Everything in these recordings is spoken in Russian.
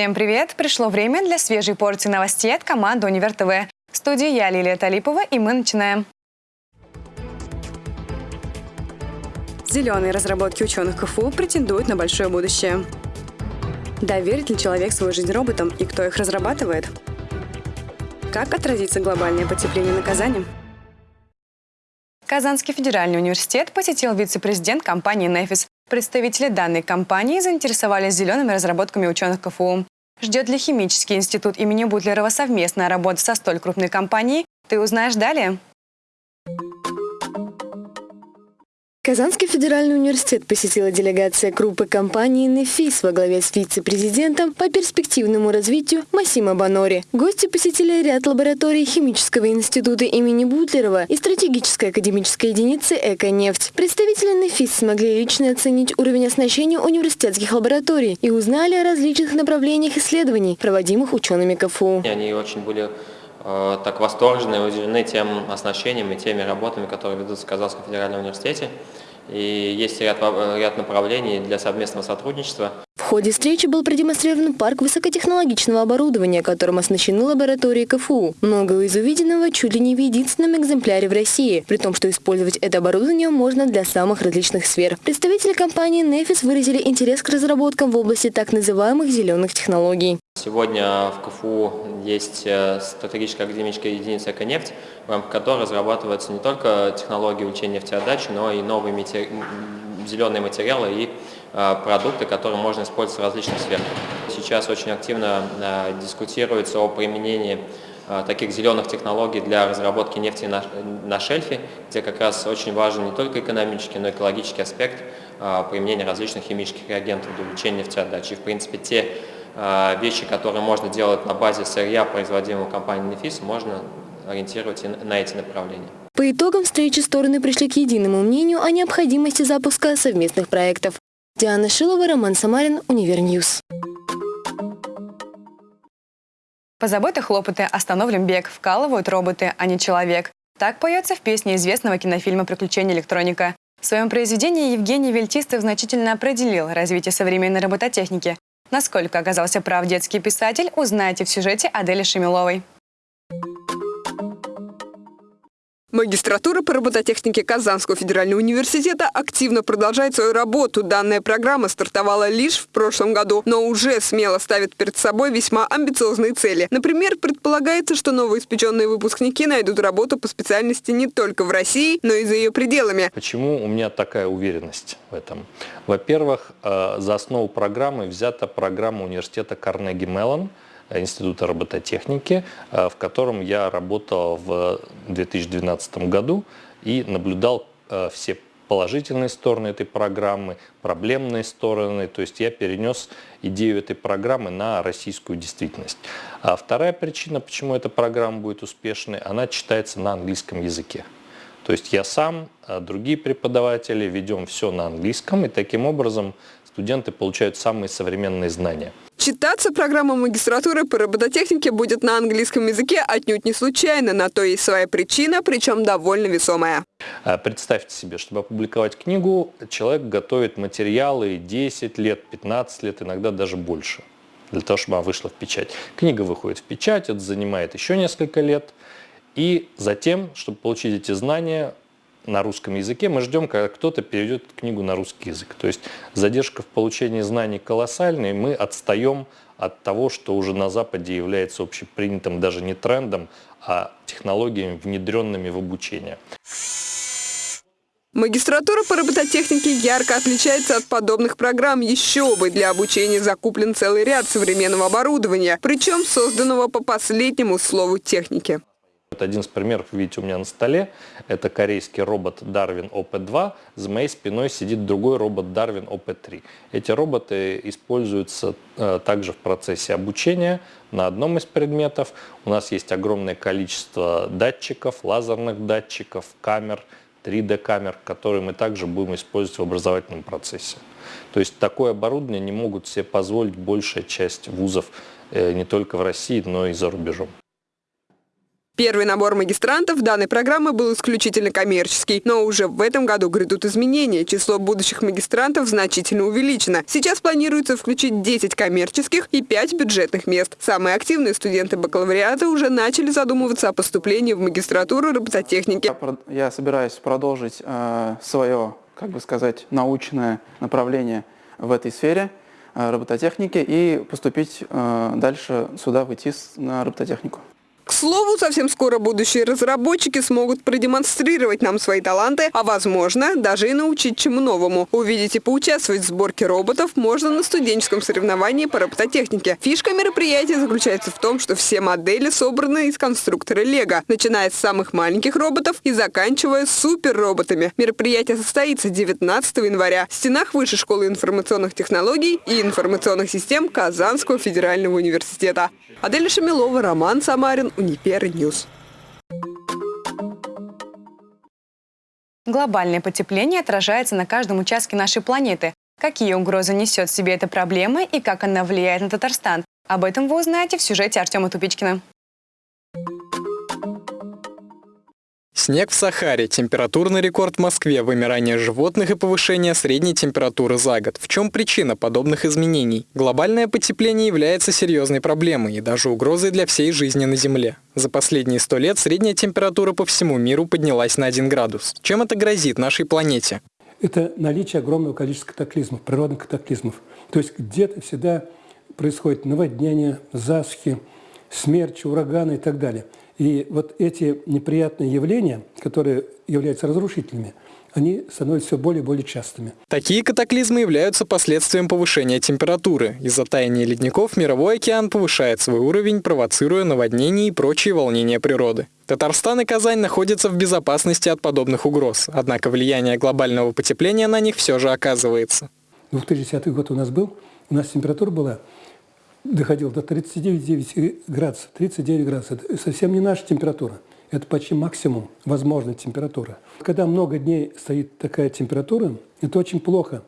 Всем привет! Пришло время для свежей порции новостей от команды Универ ТВ. В студии я, Лилия Талипова, и мы начинаем. Зеленые разработки ученых КФУ претендуют на большое будущее. Доверит ли человек свою жизнь роботам и кто их разрабатывает? Как отразится глобальное потепление на Казани? Казанский федеральный университет посетил вице-президент компании «Нефис». Представители данной компании заинтересовались зелеными разработками ученых КФУ. Ждет ли химический институт имени Бутлерова совместная работа со столь крупной компанией? Ты узнаешь далее. Казанский федеральный университет посетила делегация группы компании «Нефис» во главе с вице-президентом по перспективному развитию Масима Банори. Гости посетили ряд лабораторий Химического института имени Бутлерова и стратегической академической единицы «Эко-нефть». Представители «Нефис» смогли лично оценить уровень оснащения университетских лабораторий и узнали о различных направлениях исследований, проводимых учеными КФУ. Они очень были э, так восторжены и удивлены тем оснащением и теми работами, которые ведутся в Казанском федеральном университете и есть ряд, ряд направлений для совместного сотрудничества. В ходе встречи был продемонстрирован парк высокотехнологичного оборудования, которым оснащены лаборатории КФУ. Многое из увиденного чуть ли не в единственном экземпляре в России, при том, что использовать это оборудование можно для самых различных сфер. Представители компании Nefis выразили интерес к разработкам в области так называемых зеленых технологий. Сегодня в КФУ есть э, стратегическая академическая единица «Эконефть», в рамках которой разрабатываются не только технологии улучшения нефтеотдачи, но и новые матери... зеленые материалы и э, продукты, которые можно использовать в различных сферах. Сейчас очень активно э, дискутируется о применении таких зеленых технологий для разработки нефти на, на шельфе, где как раз очень важен не только экономический, но и экологический аспект применения различных химических реагентов для улучшения нефтеотдачи. И, в принципе, те вещи, которые можно делать на базе сырья, производимого компанией Нефис, можно ориентировать на эти направления. По итогам встречи стороны пришли к единому мнению о необходимости запуска совместных проектов. Диана Шилова, Роман Самарин, Univer News. Позабыты хлопоты остановлен бег, вкалывают роботы, а не человек. Так поется в песне известного кинофильма «Приключения электроника». В своем произведении Евгений Вельтистов значительно определил развитие современной робототехники, Насколько оказался прав детский писатель, узнаете в сюжете Адели Шемиловой. Магистратура по робототехнике Казанского федерального университета активно продолжает свою работу. Данная программа стартовала лишь в прошлом году, но уже смело ставит перед собой весьма амбициозные цели. Например, предполагается, что новоиспеченные выпускники найдут работу по специальности не только в России, но и за ее пределами. Почему у меня такая уверенность в этом? Во-первых, э, за основу программы взята программа университета Карнеги Меллон – Института робототехники, э, в котором я работал в 2012 году и наблюдал э, все положительные стороны этой программы, проблемные стороны. То есть я перенес идею этой программы на российскую действительность. А вторая причина, почему эта программа будет успешной, она читается на английском языке. То есть я сам, а другие преподаватели ведем все на английском, и таким образом студенты получают самые современные знания. Читаться программа магистратуры по робототехнике будет на английском языке отнюдь не случайно. На то есть своя причина, причем довольно весомая. А, представьте себе, чтобы опубликовать книгу, человек готовит материалы 10 лет, 15 лет, иногда даже больше, для того, чтобы она вышла в печать. Книга выходит в печать, это занимает еще несколько лет. И затем, чтобы получить эти знания, на русском языке, мы ждем, когда кто-то перейдет книгу на русский язык. То есть задержка в получении знаний колоссальная, и мы отстаем от того, что уже на Западе является общепринятым даже не трендом, а технологиями, внедренными в обучение. Магистратура по робототехнике ярко отличается от подобных программ. Еще бы, для обучения закуплен целый ряд современного оборудования, причем созданного по последнему слову техники. Вот один из примеров, видите, у меня на столе. Это корейский робот Darwin OP2. За моей спиной сидит другой робот Darwin OP3. Эти роботы используются э, также в процессе обучения на одном из предметов. У нас есть огромное количество датчиков, лазерных датчиков, камер, 3D-камер, которые мы также будем использовать в образовательном процессе. То есть такое оборудование не могут себе позволить большая часть вузов э, не только в России, но и за рубежом. Первый набор магистрантов данной программы был исключительно коммерческий, но уже в этом году грядут изменения. Число будущих магистрантов значительно увеличено. Сейчас планируется включить 10 коммерческих и 5 бюджетных мест. Самые активные студенты бакалавриата уже начали задумываться о поступлении в магистратуру робототехники. Я собираюсь продолжить э, свое, как бы сказать, научное направление в этой сфере э, робототехники и поступить э, дальше сюда, в ИТИС на робототехнику. К слову, совсем скоро будущие разработчики смогут продемонстрировать нам свои таланты, а возможно, даже и научить чему новому. Увидеть и поучаствовать в сборке роботов можно на студенческом соревновании по робототехнике. Фишка мероприятия заключается в том, что все модели собраны из конструктора Лего, начиная с самых маленьких роботов и заканчивая суперроботами. Мероприятие состоится 19 января в стенах Высшей школы информационных технологий и информационных систем Казанского федерального университета. Адель Шамилова, Роман Самарин, Univer News. Глобальное потепление отражается на каждом участке нашей планеты. Какие угрозы несет в себе эта проблема и как она влияет на Татарстан? Об этом вы узнаете в сюжете Артема Тупичкина. Снег в Сахаре, температурный рекорд в Москве, вымирание животных и повышение средней температуры за год. В чем причина подобных изменений? Глобальное потепление является серьезной проблемой и даже угрозой для всей жизни на Земле. За последние сто лет средняя температура по всему миру поднялась на 1 градус. Чем это грозит нашей планете? Это наличие огромного количества катаклизмов, природных катаклизмов. То есть где-то всегда происходит наводнение, засухи, смерчи, ураганы и так далее – и вот эти неприятные явления, которые являются разрушительными, они становятся все более и более частыми. Такие катаклизмы являются последствием повышения температуры. Из-за таяния ледников мировой океан повышает свой уровень, провоцируя наводнения и прочие волнения природы. Татарстан и Казань находятся в безопасности от подобных угроз, однако влияние глобального потепления на них все же оказывается. 2010 год у нас был, у нас температура была доходил до 39 градусов. 39 градусов – это совсем не наша температура. Это почти максимум возможной температуры. Когда много дней стоит такая температура, это очень плохо.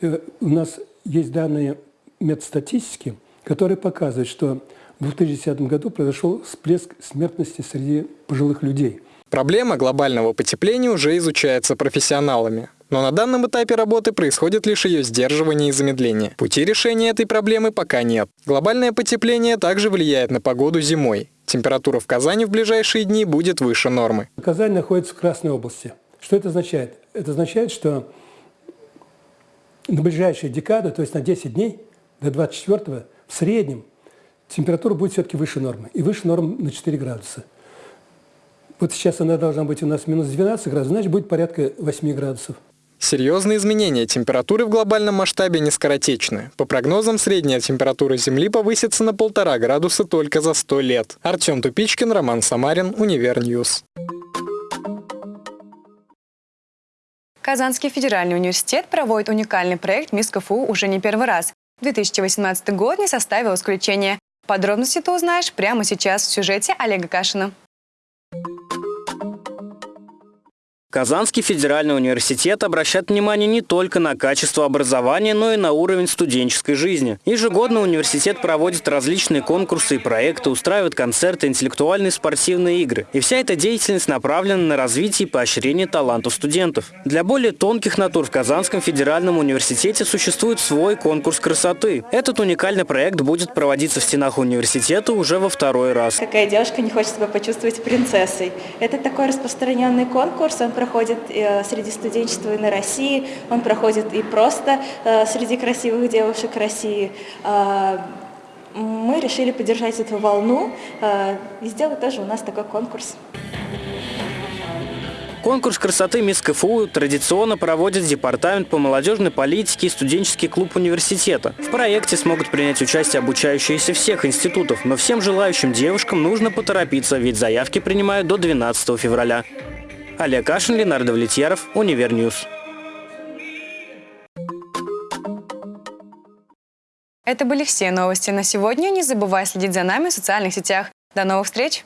Э, у нас есть данные медстатистики, которые показывают, что в 2010 году произошел всплеск смертности среди пожилых людей. Проблема глобального потепления уже изучается профессионалами. Но на данном этапе работы происходит лишь ее сдерживание и замедление. Пути решения этой проблемы пока нет. Глобальное потепление также влияет на погоду зимой. Температура в Казани в ближайшие дни будет выше нормы. Казань находится в Красной области. Что это означает? Это означает, что на ближайшие декады, то есть на 10 дней, до 24 в среднем температура будет все-таки выше нормы. И выше нормы на 4 градуса. Вот сейчас она должна быть у нас минус 12 градусов, значит будет порядка 8 градусов. Серьезные изменения температуры в глобальном масштабе не скоротечны. По прогнозам, средняя температура Земли повысится на полтора градуса только за 100 лет. Артем Тупичкин, Роман Самарин, UniverNews. Казанский федеральный университет проводит уникальный проект «Мисс КФУ» уже не первый раз. 2018 год не составил исключения. Подробности ты узнаешь прямо сейчас в сюжете Олега Кашина. Казанский федеральный университет обращает внимание не только на качество образования, но и на уровень студенческой жизни. Ежегодно университет проводит различные конкурсы и проекты, устраивает концерты, интеллектуальные и спортивные игры. И вся эта деятельность направлена на развитие и поощрение талантов студентов. Для более тонких натур в Казанском федеральном университете существует свой конкурс красоты. Этот уникальный проект будет проводиться в стенах университета уже во второй раз. Какая девушка не хочет себя почувствовать принцессой? Это такой распространенный конкурс, он проходит э, среди студенчества и на России, он проходит и просто э, среди красивых девушек России. А, мы решили поддержать эту волну э, и сделать тоже у нас такой конкурс. Конкурс красоты «Мисс КФУ» традиционно проводит Департамент по молодежной политике и студенческий клуб университета. В проекте смогут принять участие обучающиеся всех институтов, но всем желающим девушкам нужно поторопиться, ведь заявки принимают до 12 февраля. Олег Кашин, Ленар Давлетьяров, UniverNews. Это были все новости на сегодня. Не забывай следить за нами в социальных сетях. До новых встреч!